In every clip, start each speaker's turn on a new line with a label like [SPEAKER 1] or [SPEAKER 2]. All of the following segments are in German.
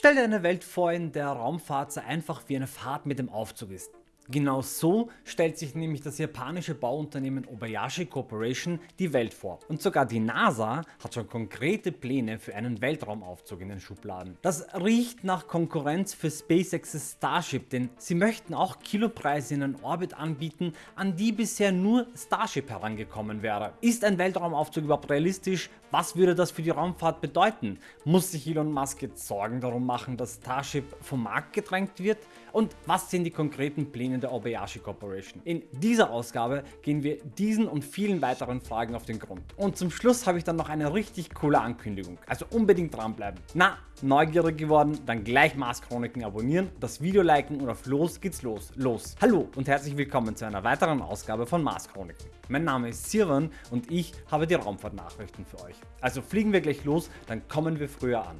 [SPEAKER 1] Stell dir eine Welt vor, in der Raumfahrt so einfach wie eine Fahrt mit dem Aufzug ist. Genau so stellt sich nämlich das japanische Bauunternehmen Obayashi Corporation die Welt vor und sogar die NASA hat schon konkrete Pläne für einen Weltraumaufzug in den Schubladen. Das riecht nach Konkurrenz für SpaceX's Starship, denn sie möchten auch Kilopreise in einen Orbit anbieten, an die bisher nur Starship herangekommen wäre. Ist ein Weltraumaufzug überhaupt realistisch? Was würde das für die Raumfahrt bedeuten? Muss sich Elon Musk jetzt Sorgen darum machen, dass Starship vom Markt gedrängt wird? Und was sind die konkreten Pläne der Obayashi Corporation? In dieser Ausgabe gehen wir diesen und vielen weiteren Fragen auf den Grund. Und zum Schluss habe ich dann noch eine richtig coole Ankündigung, also unbedingt dranbleiben. Na, neugierig geworden? Dann gleich Mars Chroniken abonnieren, das Video liken und auf los geht's los. Los! Hallo und herzlich willkommen zu einer weiteren Ausgabe von Mars Chroniken. Mein Name ist Sirwan und ich habe die Raumfahrtnachrichten für euch. Also fliegen wir gleich los, dann kommen wir früher an.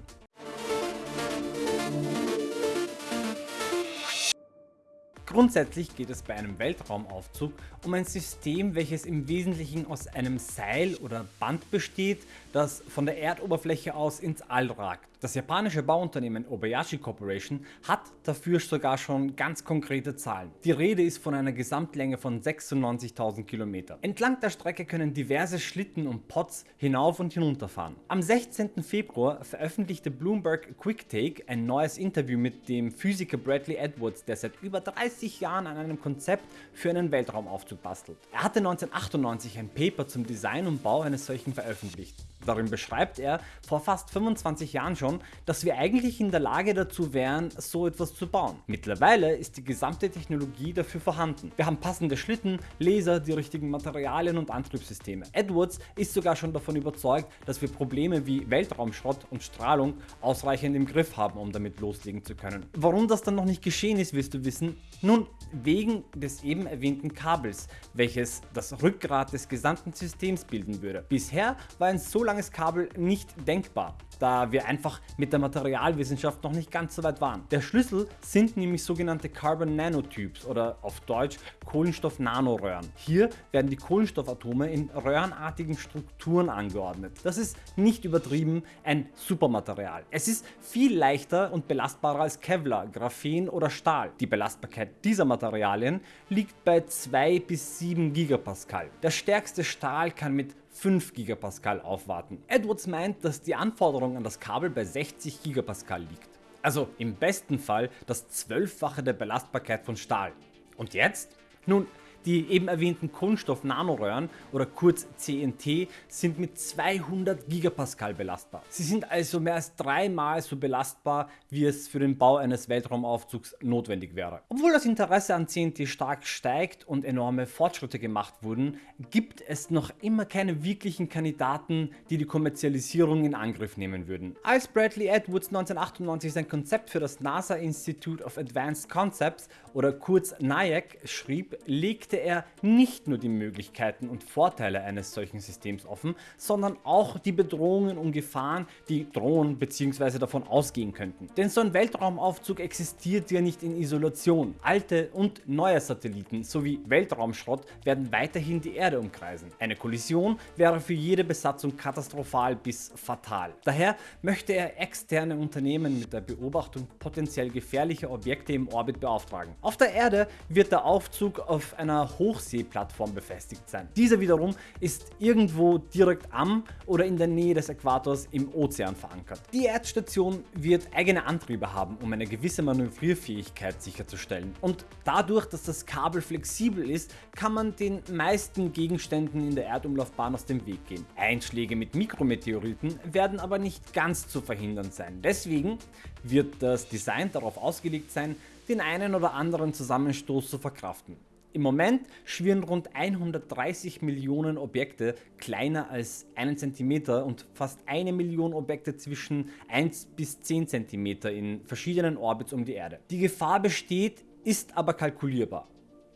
[SPEAKER 1] Grundsätzlich geht es bei einem Weltraumaufzug um ein System, welches im Wesentlichen aus einem Seil oder Band besteht, das von der Erdoberfläche aus ins All ragt. Das japanische Bauunternehmen Obayashi Corporation hat dafür sogar schon ganz konkrete Zahlen. Die Rede ist von einer Gesamtlänge von 96.000 km. Entlang der Strecke können diverse Schlitten und Pods hinauf und hinunter fahren. Am 16. Februar veröffentlichte Bloomberg QuickTake ein neues Interview mit dem Physiker Bradley Edwards, der seit über 30 Jahren an einem Konzept für einen Weltraumaufzug bastelt. Er hatte 1998 ein Paper zum Design und Bau eines solchen veröffentlicht. Darin beschreibt er vor fast 25 Jahren schon, dass wir eigentlich in der Lage dazu wären, so etwas zu bauen. Mittlerweile ist die gesamte Technologie dafür vorhanden. Wir haben passende Schlitten, Laser, die richtigen Materialien und Antriebssysteme. Edwards ist sogar schon davon überzeugt, dass wir Probleme wie Weltraumschrott und Strahlung ausreichend im Griff haben, um damit loslegen zu können. Warum das dann noch nicht geschehen ist, wirst du wissen. Nun, wegen des eben erwähnten Kabels, welches das Rückgrat des gesamten Systems bilden würde. Bisher war ein so langes Kabel nicht denkbar, da wir einfach mit der Materialwissenschaft noch nicht ganz so weit waren. Der Schlüssel sind nämlich sogenannte Carbon Nanotubes oder auf Deutsch Kohlenstoff-Nanoröhren. Hier werden die Kohlenstoffatome in röhrenartigen Strukturen angeordnet. Das ist nicht übertrieben ein Supermaterial. Es ist viel leichter und belastbarer als Kevlar, Graphen oder Stahl. Die Belastbarkeit dieser Materialien liegt bei 2 bis 7 Gigapascal. Der stärkste Stahl kann mit 5 Gigapascal aufwarten. Edwards meint, dass die Anforderung an das Kabel bei 60 Gigapascal liegt. Also im besten Fall das zwölffache der Belastbarkeit von Stahl. Und jetzt? Nun, die eben erwähnten Kohlenstoff-Nanoröhren oder kurz CNT sind mit 200 Gigapascal belastbar. Sie sind also mehr als dreimal so belastbar, wie es für den Bau eines Weltraumaufzugs notwendig wäre. Obwohl das Interesse an CNT stark steigt und enorme Fortschritte gemacht wurden, gibt es noch immer keine wirklichen Kandidaten, die die Kommerzialisierung in Angriff nehmen würden. Als Bradley Edwards 1998 sein Konzept für das NASA Institute of Advanced Concepts oder kurz NIAC schrieb, legte legte er nicht nur die Möglichkeiten und Vorteile eines solchen Systems offen, sondern auch die Bedrohungen und Gefahren, die drohen bzw. davon ausgehen könnten. Denn so ein Weltraumaufzug existiert ja nicht in Isolation. Alte und neue Satelliten sowie Weltraumschrott werden weiterhin die Erde umkreisen. Eine Kollision wäre für jede Besatzung katastrophal bis fatal. Daher möchte er externe Unternehmen mit der Beobachtung potenziell gefährlicher Objekte im Orbit beauftragen. Auf der Erde wird der Aufzug auf einer Hochseeplattform befestigt sein. Dieser wiederum ist irgendwo direkt am oder in der Nähe des Äquators im Ozean verankert. Die Erdstation wird eigene Antriebe haben, um eine gewisse Manövrierfähigkeit sicherzustellen und dadurch, dass das Kabel flexibel ist, kann man den meisten Gegenständen in der Erdumlaufbahn aus dem Weg gehen. Einschläge mit Mikrometeoriten werden aber nicht ganz zu verhindern sein. Deswegen wird das Design darauf ausgelegt sein, den einen oder anderen Zusammenstoß zu verkraften. Im Moment schwirren rund 130 Millionen Objekte kleiner als einen Zentimeter und fast eine Million Objekte zwischen 1 bis 10 cm in verschiedenen Orbits um die Erde. Die Gefahr besteht, ist aber kalkulierbar.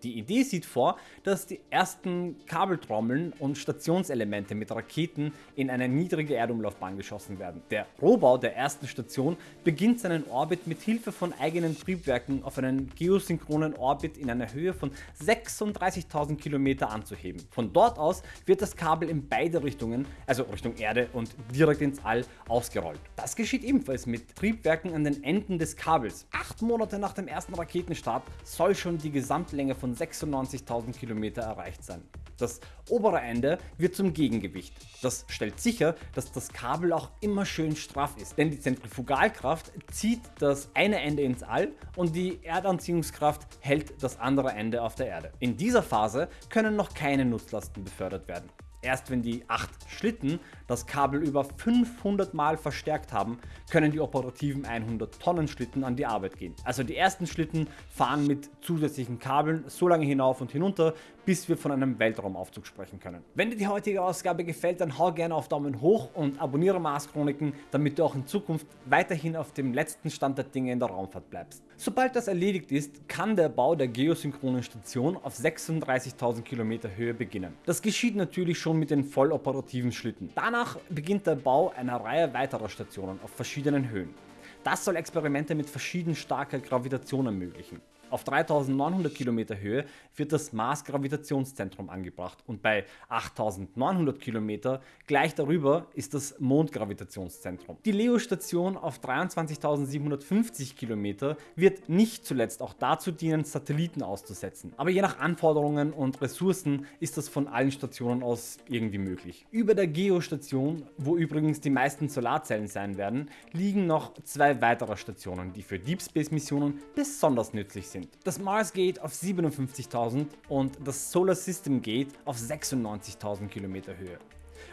[SPEAKER 1] Die Idee sieht vor, dass die ersten Kabeltrommeln und Stationselemente mit Raketen in eine niedrige Erdumlaufbahn geschossen werden. Der Rohbau der ersten Station beginnt seinen Orbit mit Hilfe von eigenen Triebwerken auf einen geosynchronen Orbit in einer Höhe von 36.000 km anzuheben. Von dort aus wird das Kabel in beide Richtungen, also Richtung Erde und direkt ins All, ausgerollt. Das geschieht ebenfalls mit Triebwerken an den Enden des Kabels. Acht Monate nach dem ersten Raketenstart soll schon die Gesamtlänge von 96.000 km erreicht sein. Das obere Ende wird zum Gegengewicht. Das stellt sicher, dass das Kabel auch immer schön straff ist, denn die Zentrifugalkraft zieht das eine Ende ins All und die Erdanziehungskraft hält das andere Ende auf der Erde. In dieser Phase können noch keine Nutzlasten befördert werden. Erst wenn die 8 Schlitten das Kabel über 500 Mal verstärkt haben, können die operativen 100 Tonnen Schlitten an die Arbeit gehen. Also die ersten Schlitten fahren mit zusätzlichen Kabeln so lange hinauf und hinunter, bis wir von einem Weltraumaufzug sprechen können. Wenn dir die heutige Ausgabe gefällt, dann hau gerne auf Daumen hoch und abonniere Mars Chroniken, damit du auch in Zukunft weiterhin auf dem letzten Stand der Dinge in der Raumfahrt bleibst. Sobald das erledigt ist, kann der Bau der geosynchronen Station auf 36.000 Kilometer Höhe beginnen. Das geschieht natürlich schon mit den voll-operativen Schlitten. Danach beginnt der Bau einer Reihe weiterer Stationen auf verschiedenen Höhen. Das soll Experimente mit verschieden starker Gravitation ermöglichen. Auf 3900 Kilometer Höhe wird das Mars Gravitationszentrum angebracht und bei 8900 Kilometer gleich darüber ist das Mondgravitationszentrum. Die LEO-Station auf 23.750 Kilometer wird nicht zuletzt auch dazu dienen Satelliten auszusetzen, aber je nach Anforderungen und Ressourcen ist das von allen Stationen aus irgendwie möglich. Über der Geostation, wo übrigens die meisten Solarzellen sein werden, liegen noch zwei weitere Stationen, die für Deep Space Missionen besonders nützlich sind sind. Das Mars Gate auf 57.000 und das Solar System Gate auf 96.000 Kilometer Höhe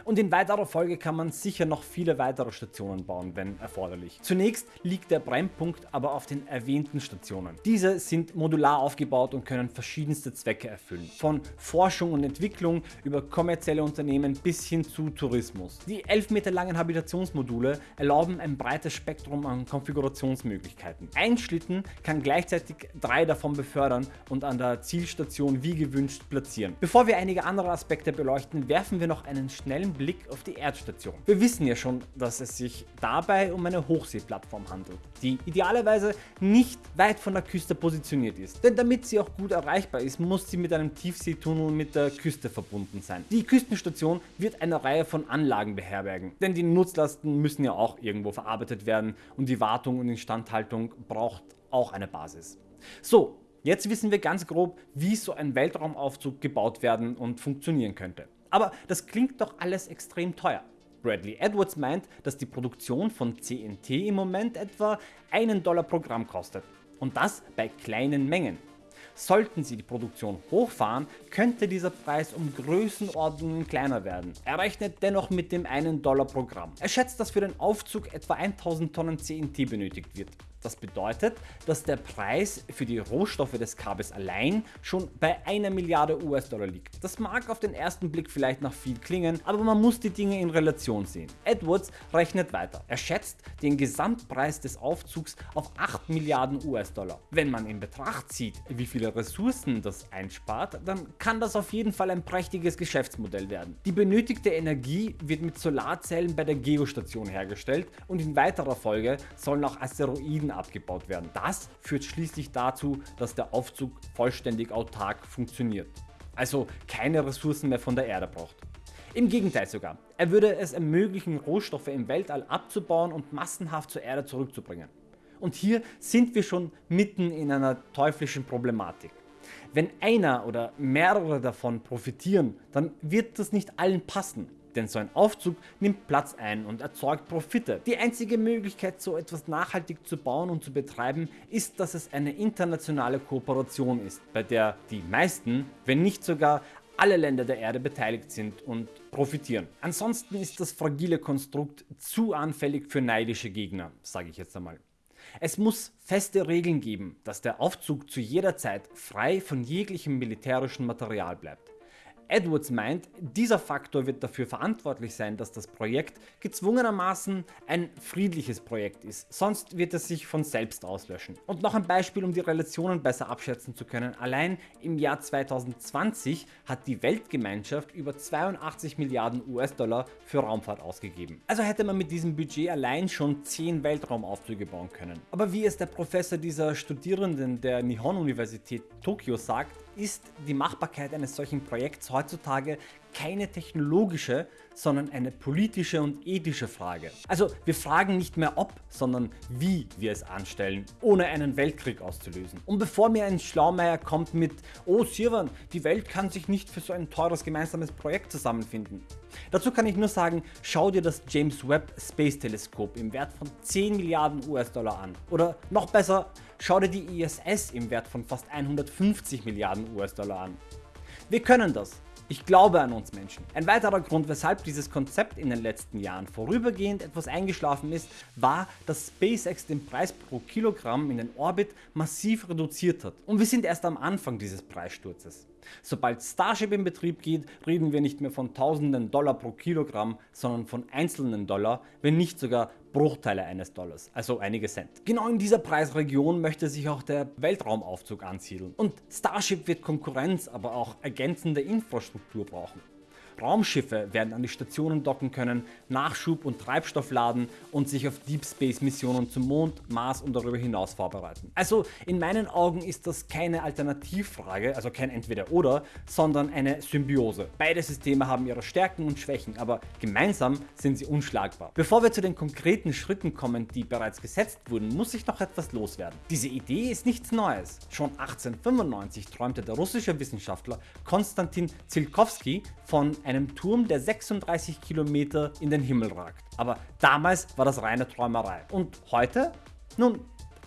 [SPEAKER 1] und in weiterer Folge kann man sicher noch viele weitere Stationen bauen, wenn erforderlich. Zunächst liegt der Brennpunkt aber auf den erwähnten Stationen. Diese sind modular aufgebaut und können verschiedenste Zwecke erfüllen, von Forschung und Entwicklung über kommerzielle Unternehmen bis hin zu Tourismus. Die 11 Meter langen Habitationsmodule erlauben ein breites Spektrum an Konfigurationsmöglichkeiten. Ein Schlitten kann gleichzeitig drei davon befördern und an der Zielstation wie gewünscht platzieren. Bevor wir einige andere Aspekte beleuchten, werfen wir noch einen schnellen Blick auf die Erdstation. Wir wissen ja schon, dass es sich dabei um eine Hochseeplattform handelt, die idealerweise nicht weit von der Küste positioniert ist. Denn damit sie auch gut erreichbar ist, muss sie mit einem Tiefseetunnel mit der Küste verbunden sein. Die Küstenstation wird eine Reihe von Anlagen beherbergen, denn die Nutzlasten müssen ja auch irgendwo verarbeitet werden und die Wartung und Instandhaltung braucht auch eine Basis. So, Jetzt wissen wir ganz grob, wie so ein Weltraumaufzug gebaut werden und funktionieren könnte. Aber das klingt doch alles extrem teuer. Bradley Edwards meint, dass die Produktion von CNT im Moment etwa einen Dollar pro Gramm kostet. Und das bei kleinen Mengen. Sollten sie die Produktion hochfahren, könnte dieser Preis um Größenordnungen kleiner werden. Er rechnet dennoch mit dem 1 Dollar pro Gramm. Er schätzt, dass für den Aufzug etwa 1000 Tonnen CNT benötigt wird. Das bedeutet, dass der Preis für die Rohstoffe des Kabels allein schon bei einer Milliarde US-Dollar liegt. Das mag auf den ersten Blick vielleicht nach viel klingen, aber man muss die Dinge in Relation sehen. Edwards rechnet weiter. Er schätzt den Gesamtpreis des Aufzugs auf 8 Milliarden US-Dollar. Wenn man in Betracht zieht, wie viele Ressourcen das einspart, dann kann das auf jeden Fall ein prächtiges Geschäftsmodell werden. Die benötigte Energie wird mit Solarzellen bei der Geostation hergestellt und in weiterer Folge sollen auch Asteroiden abgebaut werden. Das führt schließlich dazu, dass der Aufzug vollständig autark funktioniert. Also keine Ressourcen mehr von der Erde braucht. Im Gegenteil sogar, er würde es ermöglichen Rohstoffe im Weltall abzubauen und massenhaft zur Erde zurückzubringen. Und hier sind wir schon mitten in einer teuflischen Problematik. Wenn einer oder mehrere davon profitieren, dann wird das nicht allen passen. Denn so ein Aufzug nimmt Platz ein und erzeugt Profite. Die einzige Möglichkeit so etwas nachhaltig zu bauen und zu betreiben ist, dass es eine internationale Kooperation ist, bei der die meisten, wenn nicht sogar alle Länder der Erde beteiligt sind und profitieren. Ansonsten ist das fragile Konstrukt zu anfällig für neidische Gegner, sage ich jetzt einmal. Es muss feste Regeln geben, dass der Aufzug zu jeder Zeit frei von jeglichem militärischen Material bleibt. Edwards meint, dieser Faktor wird dafür verantwortlich sein, dass das Projekt gezwungenermaßen ein friedliches Projekt ist, sonst wird es sich von selbst auslöschen. Und noch ein Beispiel, um die Relationen besser abschätzen zu können. Allein im Jahr 2020 hat die Weltgemeinschaft über 82 Milliarden US-Dollar für Raumfahrt ausgegeben. Also hätte man mit diesem Budget allein schon 10 Weltraumaufzüge bauen können. Aber wie es der Professor dieser Studierenden der Nihon Universität Tokio sagt, ist die Machbarkeit eines solchen Projekts heutzutage keine technologische, sondern eine politische und ethische Frage. Also wir fragen nicht mehr ob, sondern wie wir es anstellen, ohne einen Weltkrieg auszulösen. Und bevor mir ein Schlaumeier kommt mit Oh Sirwan, die Welt kann sich nicht für so ein teures gemeinsames Projekt zusammenfinden. Dazu kann ich nur sagen, schau dir das James Webb Space Teleskop im Wert von 10 Milliarden US-Dollar an. Oder noch besser, schau dir die ISS im Wert von fast 150 Milliarden US-Dollar an. Wir können das. Ich glaube an uns Menschen. Ein weiterer Grund, weshalb dieses Konzept in den letzten Jahren vorübergehend etwas eingeschlafen ist, war, dass SpaceX den Preis pro Kilogramm in den Orbit massiv reduziert hat. Und wir sind erst am Anfang dieses Preissturzes. Sobald Starship in Betrieb geht, reden wir nicht mehr von tausenden Dollar pro Kilogramm, sondern von einzelnen Dollar, wenn nicht sogar Bruchteile eines Dollars, also einige Cent. Genau in dieser Preisregion möchte sich auch der Weltraumaufzug ansiedeln. Und Starship wird Konkurrenz, aber auch ergänzende Infrastruktur brauchen. Raumschiffe werden an die Stationen docken können, Nachschub und Treibstoff laden und sich auf Deep Space Missionen zum Mond, Mars und darüber hinaus vorbereiten. Also in meinen Augen ist das keine Alternativfrage, also kein Entweder oder, sondern eine Symbiose. Beide Systeme haben ihre Stärken und Schwächen, aber gemeinsam sind sie unschlagbar. Bevor wir zu den konkreten Schritten kommen, die bereits gesetzt wurden, muss ich noch etwas loswerden. Diese Idee ist nichts Neues. Schon 1895 träumte der russische Wissenschaftler Konstantin Tsiolkovsky von einem Turm, der 36 Kilometer in den Himmel ragt. Aber damals war das reine Träumerei. Und heute? Nun,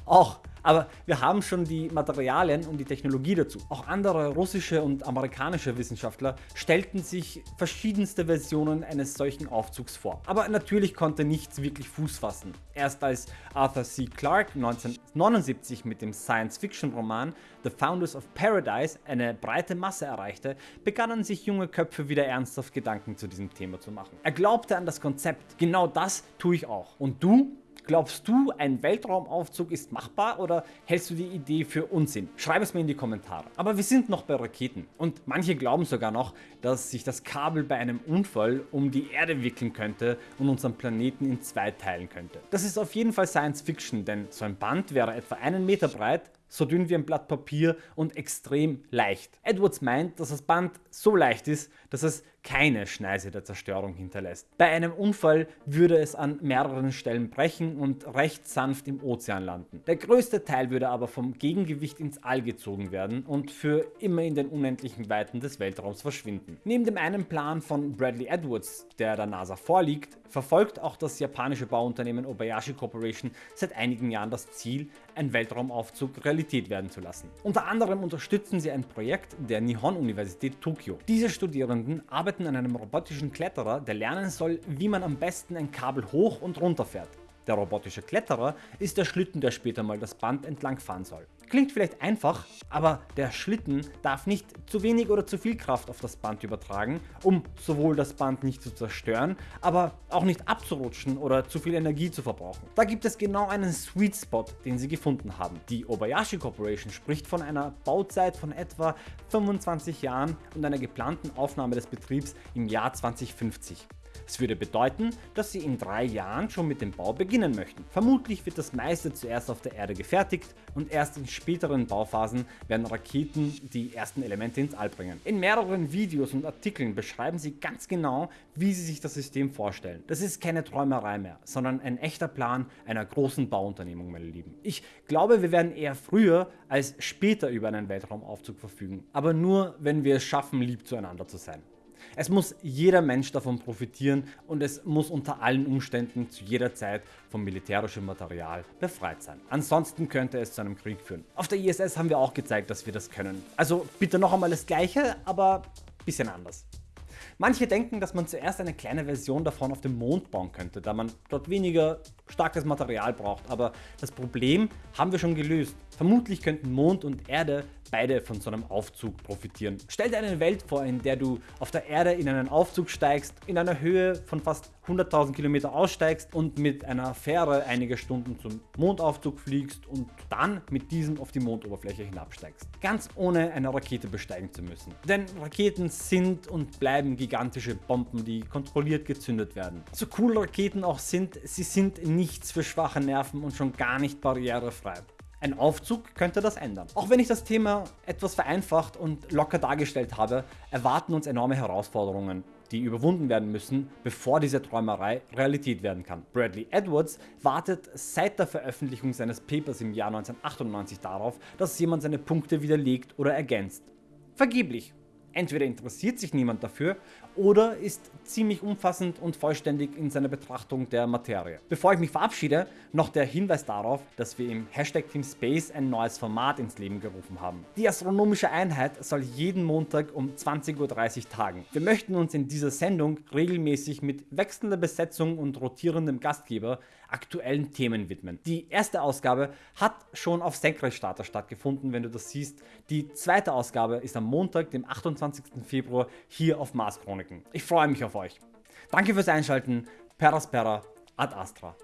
[SPEAKER 1] auch. Aber wir haben schon die Materialien und die Technologie dazu. Auch andere russische und amerikanische Wissenschaftler stellten sich verschiedenste Versionen eines solchen Aufzugs vor. Aber natürlich konnte nichts wirklich Fuß fassen. Erst als Arthur C. Clarke 1979 mit dem Science-Fiction-Roman The Founders of Paradise eine breite Masse erreichte, begannen sich junge Köpfe wieder ernsthaft Gedanken zu diesem Thema zu machen. Er glaubte an das Konzept. Genau das tue ich auch. Und du? Glaubst du, ein Weltraumaufzug ist machbar oder hältst du die Idee für Unsinn? Schreib es mir in die Kommentare. Aber wir sind noch bei Raketen und manche glauben sogar noch, dass sich das Kabel bei einem Unfall um die Erde wickeln könnte und unseren Planeten in zwei teilen könnte. Das ist auf jeden Fall Science Fiction, denn so ein Band wäre etwa einen Meter breit so dünn wie ein Blatt Papier und extrem leicht. Edwards meint, dass das Band so leicht ist, dass es keine Schneise der Zerstörung hinterlässt. Bei einem Unfall würde es an mehreren Stellen brechen und recht sanft im Ozean landen. Der größte Teil würde aber vom Gegengewicht ins All gezogen werden und für immer in den unendlichen Weiten des Weltraums verschwinden. Neben dem einen Plan von Bradley Edwards, der der NASA vorliegt, verfolgt auch das japanische Bauunternehmen Obayashi Corporation seit einigen Jahren das Ziel, einen Weltraumaufzug Realität werden zu lassen. Unter anderem unterstützen sie ein Projekt der Nihon Universität Tokio. Diese Studierenden arbeiten an einem robotischen Kletterer, der lernen soll, wie man am besten ein Kabel hoch und runter fährt. Der robotische Kletterer ist der Schlitten, der später mal das Band entlang fahren soll. Klingt vielleicht einfach, aber der Schlitten darf nicht zu wenig oder zu viel Kraft auf das Band übertragen, um sowohl das Band nicht zu zerstören, aber auch nicht abzurutschen oder zu viel Energie zu verbrauchen. Da gibt es genau einen Sweet Spot, den sie gefunden haben. Die Obayashi Corporation spricht von einer Bauzeit von etwa 25 Jahren und einer geplanten Aufnahme des Betriebs im Jahr 2050. Es würde bedeuten, dass sie in drei Jahren schon mit dem Bau beginnen möchten. Vermutlich wird das meiste zuerst auf der Erde gefertigt und erst in späteren Bauphasen werden Raketen die ersten Elemente ins All bringen. In mehreren Videos und Artikeln beschreiben sie ganz genau, wie sie sich das System vorstellen. Das ist keine Träumerei mehr, sondern ein echter Plan einer großen Bauunternehmung, meine Lieben. Ich glaube, wir werden eher früher als später über einen Weltraumaufzug verfügen, aber nur, wenn wir es schaffen, lieb zueinander zu sein. Es muss jeder Mensch davon profitieren und es muss unter allen Umständen zu jeder Zeit vom militärischen Material befreit sein. Ansonsten könnte es zu einem Krieg führen. Auf der ISS haben wir auch gezeigt, dass wir das können. Also bitte noch einmal das gleiche, aber bisschen anders. Manche denken, dass man zuerst eine kleine Version davon auf dem Mond bauen könnte, da man dort weniger starkes Material braucht, aber das Problem haben wir schon gelöst. Vermutlich könnten Mond und Erde beide von so einem Aufzug profitieren. Stell dir eine Welt vor, in der du auf der Erde in einen Aufzug steigst, in einer Höhe von fast 100.000 Kilometer aussteigst und mit einer Fähre einige Stunden zum Mondaufzug fliegst und dann mit diesem auf die Mondoberfläche hinabsteigst. Ganz ohne eine Rakete besteigen zu müssen. Denn Raketen sind und bleiben gigantische Bomben, die kontrolliert gezündet werden. So cool Raketen auch sind, sie sind nichts für schwache Nerven und schon gar nicht barrierefrei. Ein Aufzug könnte das ändern. Auch wenn ich das Thema etwas vereinfacht und locker dargestellt habe, erwarten uns enorme Herausforderungen, die überwunden werden müssen, bevor diese Träumerei Realität werden kann. Bradley Edwards wartet seit der Veröffentlichung seines Papers im Jahr 1998 darauf, dass jemand seine Punkte widerlegt oder ergänzt. Vergeblich. Entweder interessiert sich niemand dafür oder ist ziemlich umfassend und vollständig in seiner Betrachtung der Materie. Bevor ich mich verabschiede, noch der Hinweis darauf, dass wir im Hashtag Team Space ein neues Format ins Leben gerufen haben. Die astronomische Einheit soll jeden Montag um 20.30 Uhr tagen. Wir möchten uns in dieser Sendung regelmäßig mit wechselnder Besetzung und rotierendem Gastgeber aktuellen Themen widmen. Die erste Ausgabe hat schon auf Senkrechtstarter stattgefunden, wenn du das siehst. Die zweite Ausgabe ist am Montag, dem 28. Februar hier auf Mars Chroniken. Ich freue mich auf euch. Danke fürs Einschalten. Peraspera ad Astra.